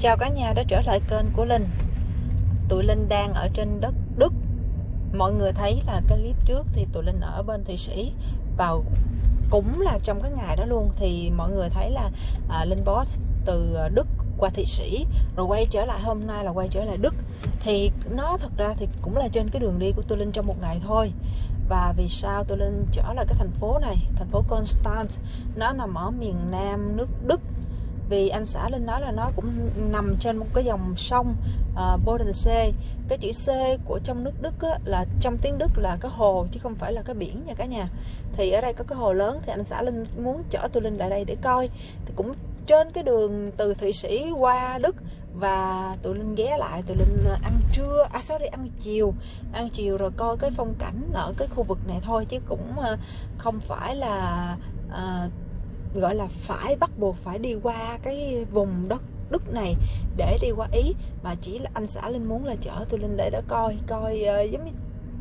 Chào cả nhà đã trở lại kênh của Linh. Tụi Linh đang ở trên đất Đức. Mọi người thấy là cái clip trước thì tụi Linh ở bên Thụy Sĩ. Vào cũng là trong cái ngày đó luôn. Thì mọi người thấy là à, Linh boss từ à, Đức qua Thụy Sĩ Rồi quay trở lại hôm nay là quay trở lại Đức. Thì nó thật ra thì cũng là trên cái đường đi của tụi Linh trong một ngày thôi. Và vì sao tôi lên trở lại cái thành phố này thành phố Constance? Nó nằm ở miền nam nước Đức vì anh xã Linh nói là nó cũng nằm trên một cái dòng sông ờ, uh, Bodensee cái chữ C của trong nước Đức á, là trong tiếng Đức là cái hồ chứ không phải là cái biển nha cả nhà. Thì ở đây có cái hồ lớn thì anh xã Linh muốn chở tôi Linh lại đây để coi. Thì cũng trên cái đường từ Thụy Sĩ qua Đức và tụi Linh ghé lại tụi Linh ờ, ăn trưa à sorry ăn chiều. Ăn chiều rồi coi cái phong cảnh ở cái khu vực này thôi chứ cũng ờ, không phải là uh, gọi là phải bắt buộc phải đi qua cái vùng đất Đức này để đi qua Ý. Mà chỉ là anh xã Linh muốn là chở tôi Linh để đó coi coi uh, giống như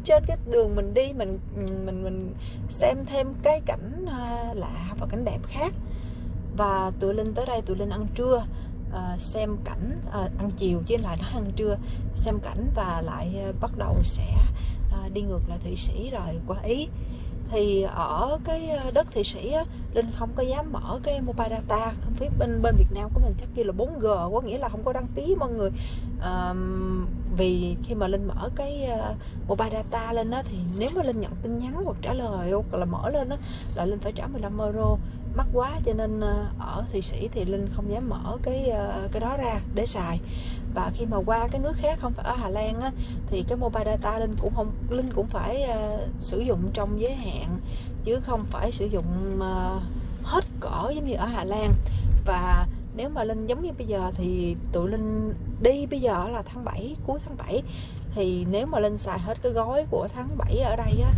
trên cái đường mình đi mình mình mình xem thêm cái cảnh uh, lạ và cảnh đẹp khác. Và tụi Linh tới đây tụi Linh ăn trưa uh, xem cảnh uh, ăn chiều chứ lại nó ăn trưa xem cảnh và lại uh, bắt đầu sẽ uh, đi ngược lại Thụy Sĩ rồi qua Ý. Thì ở cái đất thụy sĩ á, linh không có dám mở cái mobile data. Không biết bên bên việt nam của mình chắc kia là 4g có nghĩa là không có đăng ký mọi người. Um, vì khi mà linh mở cái uh, mobile data lên đó thì nếu mà linh nhận tin nhắn hoặc trả lời hoặc là mở lên đó là linh phải trả 15 euro. Mắc quá cho nên uh, ở thụy sĩ thì linh không dám mở cái uh, cái đó ra để xài. Và khi mà qua cái nước khác không phải ở Hà Lan á, thì cái mobile data linh cũng không linh cũng phải uh, sử dụng trong giới hạn chứ không phải sử dụng uh, hết cỡ giống như ở Hà Lan. Và nếu mà linh giống như bây giờ thì tụi linh đi bây giờ là tháng 7 cuối tháng 7 thì nếu mà linh xài hết cái gói của tháng 7 ở đây á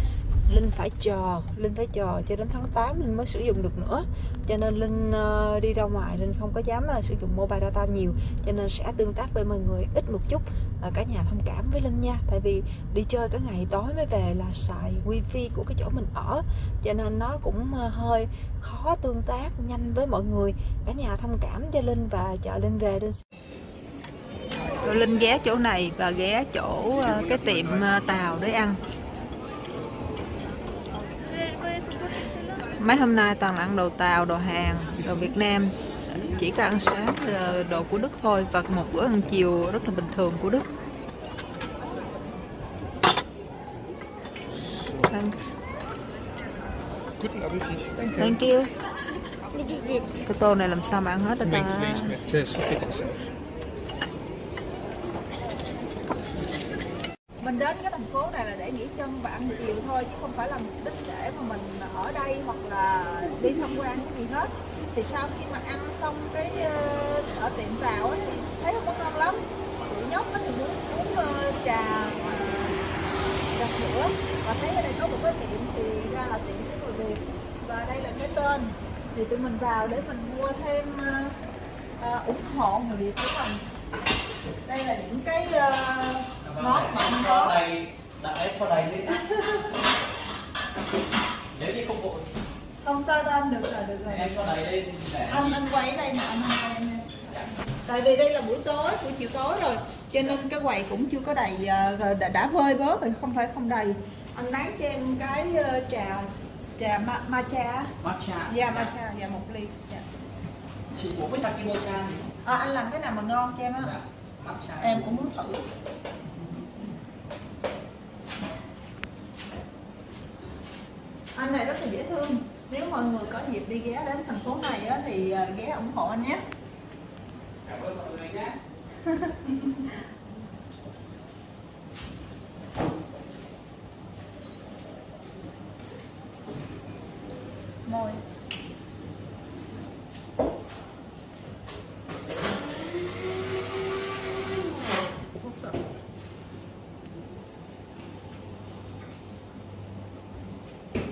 Linh phải chờ Linh phải chờ cho đến tháng 8 Linh mới sử dụng được nữa. Cho nên Linh uh, đi ra ngoài Linh không có dám uh, sử dụng mobile data nhiều. Cho nên sẽ tương tác với mọi người ít một chút uh, cả nhà thông cảm với Linh nha. Tại vì đi chơi cả ngày tối mới về là xài wifi của cái chỗ mình ở. Cho nên nó cũng uh, hơi khó tương tác nhanh với mọi người. Cả nhà thông cảm cho Linh và chờ Linh về Linh Linh ghé chỗ này và ghé chỗ uh, cái tiệm uh, tàu để ăn. Mấy hôm nay toàn là ăn đồ tàu đồ hàng đồ việt nam chỉ có ăn sáng là đồ của đức thôi và một bữa ăn chiều rất là bình thường của đức Thanks. Thank you. Cái tô này làm sao mà ăn hết được ta? Mình đến cái thành phố này là để nghỉ chân và ăn chiều thôi chứ không phải là mục đích để mà mình ở đây hoặc là đi tham quan cái gì hết. Thì sau khi mà ăn xong cái ờ, ở tiệm tàu ấy, thì thấy không có ngon lắm. Tụi nhóc thì muốn uống ờ, trà ờ, trà sữa. Và thấy ở đây có một cái tiệm thì ra là tiệm của người Việt. Và đây là cái tên. Thì tụi mình vào để mình mua thêm uh, ủng hộ người Việt của mình. Đây là những cái uh, món mà anh có đây đặt đấy cho đầy lên nếu như không vội không sao đâu anh được rồi được rồi. Em cho đầy lên để anh anh quay đây nè anh quay em nè tại vì đây là buổi tối buổi chiều tối rồi cho nên cái quầy cũng chưa có đầy ờ, đã, đã vơi bớt rồi không phải không đầy. Anh lấy cho em cái uh, trà trà ma, matcha. Matcha. Dạ matcha dạ một ly dạ. chị uống với takimocha à, anh làm cái nào mà ngon cho em á. Dạ. matcha. Em cũng muốn thử anh này rất là dễ thương. Nếu mọi người có dịp đi ghé đến thành phố này á, thì ờ, ghé ủng hộ anh nhé. Cảm ơn mọi người nhé môi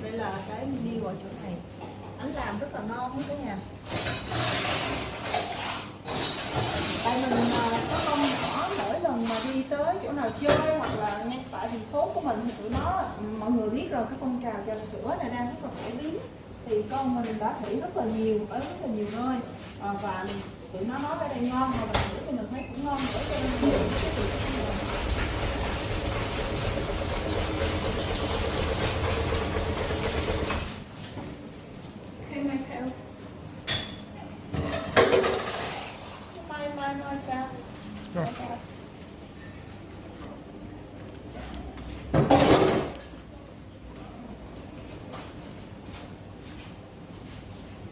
đây là cái menu ở chỗ này anh làm rất là ngon hết cả nhà tại mình à, có con nhỏ mỗi lần mà đi mà chơi hoặc là ngay tại thành phố của mình thì tụi nó mọi người biết rồi cái phong trào trà sữa này đang rất là phổ biến. Thì con mình đã thử rất là nhiều ở rất là nhiều nơi. À, và tụi nó nói ở đây ngon mà mình thử thì mình thấy cũng ngon nữa cho nên cái vị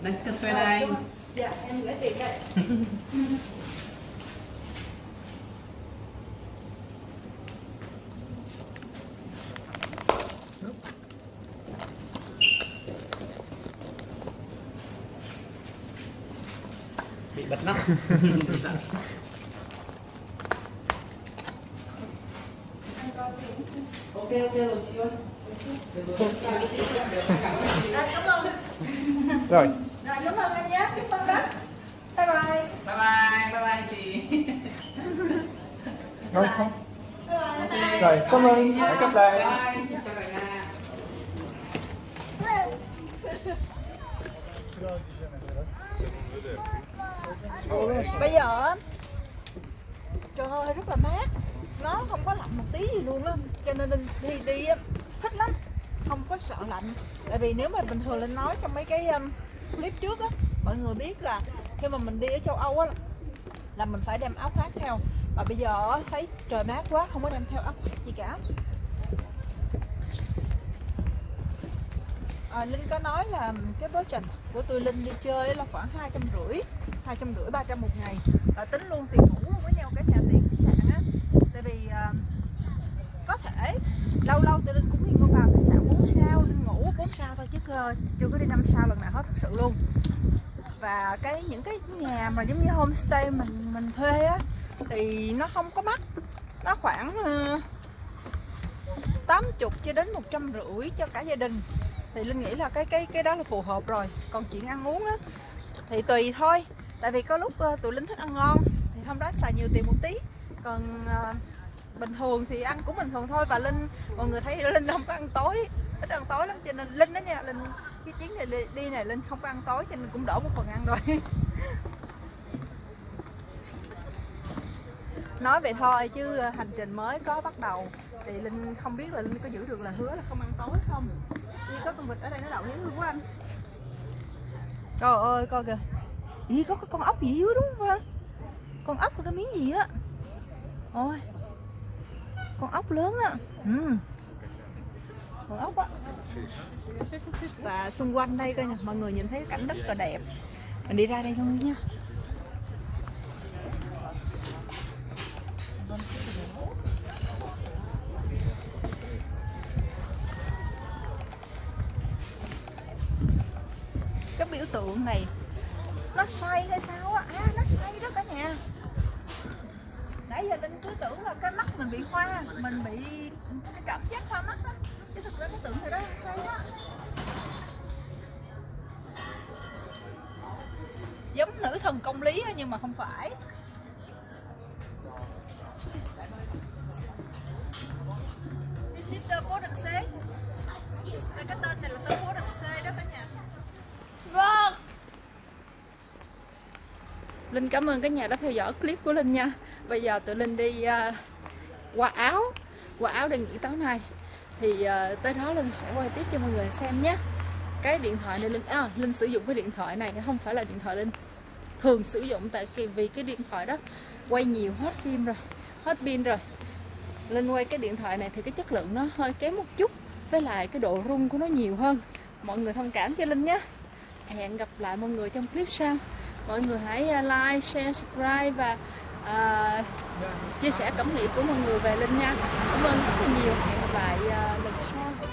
Đây, cái xoay này. dạ em gửi tiền đây Bị bật nắp. ok ok rồi chị ơi. cảm ơn Rồi, rồi cảm ơn anh nhé. Chúc con đó bye bye. Bye bye, bye bye chị. rồi không. bye. bye bye bye. Rồi, cảm ơn. Hẹn gặp lại. Bây giờ trời ơi rất là mát. Nó không có lạnh một tí gì luôn á. Cho nên linh đi đi á, thích lắm. Không có sợ lạnh. Tại vì nếu mà bình thường linh nói trong mấy cái um, clip trước á mọi người biết là khi mà mình đi ở châu âu á là mình phải đem áo khoác theo. Và bây giờ á, thấy trời mát quá không có đem theo áo khoác gì cả. À, linh có nói là cái budget của tôi linh đi chơi là khoảng hai trăm rưỡi hai trăm rưỡi ba trăm một ngày. Và tính luôn tiền ngủ với nhau cả nhà tiền khách sạn á. Tại vì uh, có thể. Lâu lâu tôi linh cũng đi vào khách sạn 4 sao linh ngủ 4 sao thôi chứ cơ, chưa có đi 5 sao lần nào hết thật sự luôn. Và cái những cái nhà mà giống như homestay mình mình thuê á thì nó không có mắc. Nó khoảng ờ, uh, 80 cho đến một trăm rưỡi cho cả gia đình. Thì linh nghĩ là cái cái cái đó là phù hợp rồi. Còn chuyện ăn uống á thì tùy thôi. Tại vì có lúc ờ, tụi linh thích ăn ngon thì hôm đó xài nhiều tiền một tí. Còn ờ, bình thường thì ăn cũng bình thường thôi. Và linh, mọi người thấy linh không có ăn tối, ít ăn tối lắm. Cho nên linh đó nha, linh, cái chuyến này đi- này linh không có ăn tối, cho nên cũng đổ một phần ăn rồi. Nói vậy thôi, chứ ờ, hành trình mới có bắt đầu. Thì linh không biết là linh có giữ được là hứa là không ăn tối không? Ý có con vịt ở đây nó đậu dễ luôn quá anh. Trời ơi, coi kìa. Ý có cái con ốc gì dưới đúng không Con ốc có cái miếng gì á? Ôi. Con ốc lớn á. Ừ. Con ốc á. Và xung quanh đây coi nè, Mọi người nhìn thấy cảnh rất là đẹp. Mình đi ra đây luôn nha. Cái biểu tượng này, nó xoay hay sao á? À nó xoay đó cả nhà nãy giờ linh cứ tưởng là cái mắt mình bị hoa, mình bị cái cảm giác hoa mắt á. Chứ thực ra cái tưởng này đó nó xoay đó giống nữ thần công lý nhưng mà không phải. This is the Bodensee Đây cái tên này là tên Bodensee đó cả nhà Vâng. Linh cảm ơn cả nhà đã theo dõi clip của Linh nha. Bây giờ tụi Linh đi à, qua áo Qua áo để nghỉ tối nay. Thì à, tới đó Linh sẽ quay tiếp cho mọi người xem nhé. Cái điện thoại này Linh à, Linh sử dụng cái điện thoại này không phải là điện thoại Linh thường sử dụng Tại vì- vì cái điện thoại đó quay nhiều hết phim rồi Hết pin rồi. Linh quay cái điện thoại này thì cái chất lượng nó hơi kém một chút Với lại cái độ rung của nó nhiều hơn. Mọi người thông cảm cho Linh nhé. Hẹn gặp lại mọi người trong clip sau mọi người hãy à, like share subscribe và uh, chia sẻ cảm nghĩ của mọi người về linh nha. Cảm ơn rất là nhiều. Hẹn gặp lại uh, lần sau.